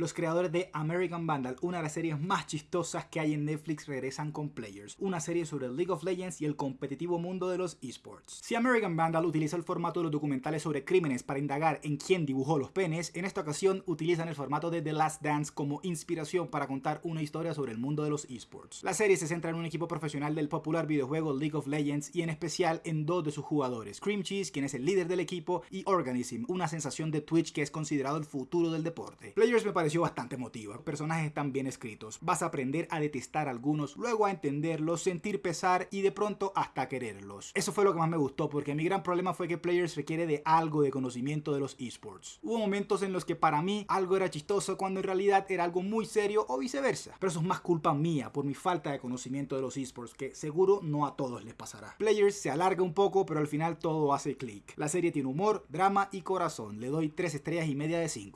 Los creadores de American Vandal, una de las series más chistosas que hay en Netflix, regresan con Players, una serie sobre League of Legends y el competitivo mundo de los esports. Si American Vandal utiliza el formato de los documentales sobre crímenes para indagar en quién dibujó los penes, en esta ocasión utilizan el formato de The Last Dance como inspiración para contar una historia sobre el mundo de los esports. La serie se centra en un equipo profesional del popular videojuego League of Legends y en especial en dos de sus jugadores, Cream Cheese, quien es el líder del equipo, y Organism, una sensación de Twitch que es considerado el futuro del deporte. Players me pareció bastante emotiva, los personajes están bien escritos, vas a aprender a detestar algunos, luego a entenderlos, sentir pesar y de pronto hasta quererlos. Eso fue lo que más me gustó porque mi gran problema fue que Players requiere de algo de conocimiento de los esports. Hubo momentos en los que para mí algo era chistoso cuando en realidad era algo muy serio o viceversa, pero eso es más culpa mía por mi falta de conocimiento de los esports que seguro no a todos les pasará. Players se alarga un poco pero al final todo hace clic. La serie tiene humor, drama y corazón, le doy 3 estrellas y media de 5.